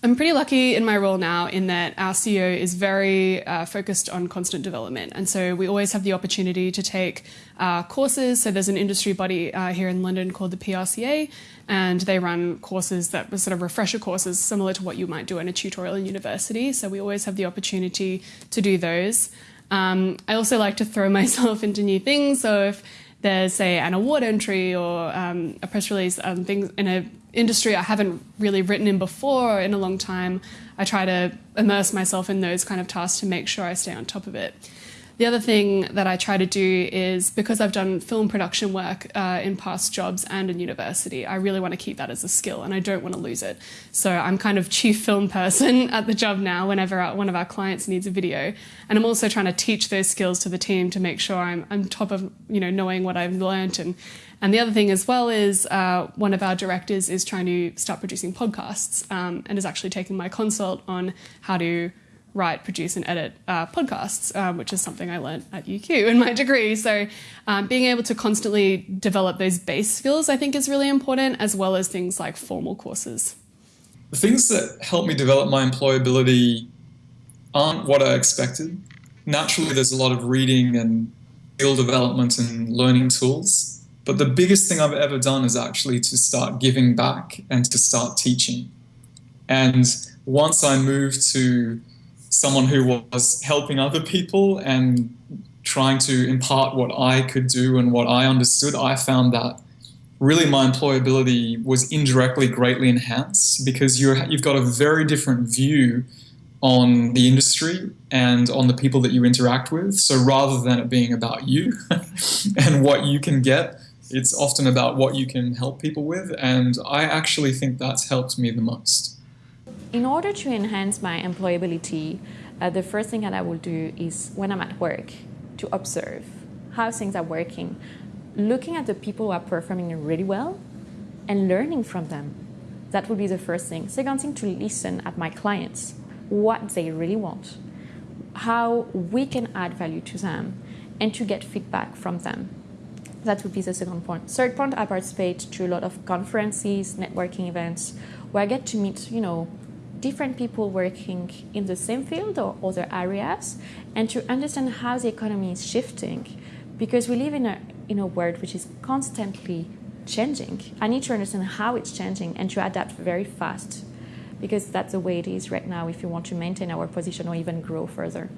I'm pretty lucky in my role now in that our CEO is very uh, focused on constant development. And so we always have the opportunity to take uh, courses. So there's an industry body uh, here in London called the PRCA, and they run courses that were sort of refresher courses similar to what you might do in a tutorial in university. So we always have the opportunity to do those. Um, I also like to throw myself into new things. So if there's, say, an award entry or um, a press release, um, things in an industry I haven't really written in before in a long time, I try to immerse myself in those kind of tasks to make sure I stay on top of it. The other thing that I try to do is because I've done film production work uh, in past jobs and in university, I really want to keep that as a skill and I don't want to lose it. So I'm kind of chief film person at the job now whenever one of our clients needs a video. And I'm also trying to teach those skills to the team to make sure I'm on top of you know knowing what I've learned and and the other thing as well is uh, one of our directors is trying to start producing podcasts um, and is actually taking my consult on how to write, produce, and edit uh, podcasts, um, which is something I learned at UQ in my degree. So, um, being able to constantly develop those base skills, I think, is really important, as well as things like formal courses. The things that help me develop my employability aren't what I expected. Naturally, there's a lot of reading and skill development and learning tools. But the biggest thing I've ever done is actually to start giving back and to start teaching. And once I moved to someone who was helping other people and trying to impart what I could do and what I understood, I found that really my employability was indirectly greatly enhanced because you're, you've got a very different view on the industry and on the people that you interact with. So rather than it being about you and what you can get, it's often about what you can help people with. And I actually think that's helped me the most. In order to enhance my employability, uh, the first thing that I will do is when I'm at work to observe how things are working, looking at the people who are performing really well and learning from them. That would be the first thing. Second thing, to listen at my clients, what they really want, how we can add value to them, and to get feedback from them. That would be the second point. Third point, I participate to a lot of conferences, networking events, where I get to meet, you know, different people working in the same field or other areas and to understand how the economy is shifting because we live in a, in a world which is constantly changing. I need to understand how it's changing and to adapt very fast because that's the way it is right now if you want to maintain our position or even grow further.